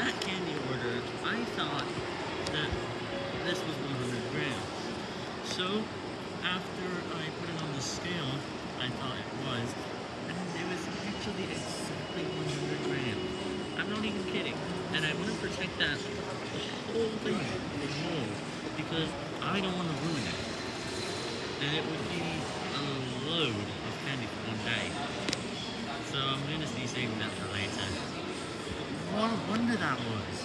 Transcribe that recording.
that candy order, I thought that this was 100 grams. So, after I put it on the scale, I thought it was, and it was actually exactly 100 grams. I'm not even kidding. And I want to protect that the whole thing from mold, because I don't want to ruin it. And it would be a load of candy for one day. So I'm going to be saving that What a wonder that was.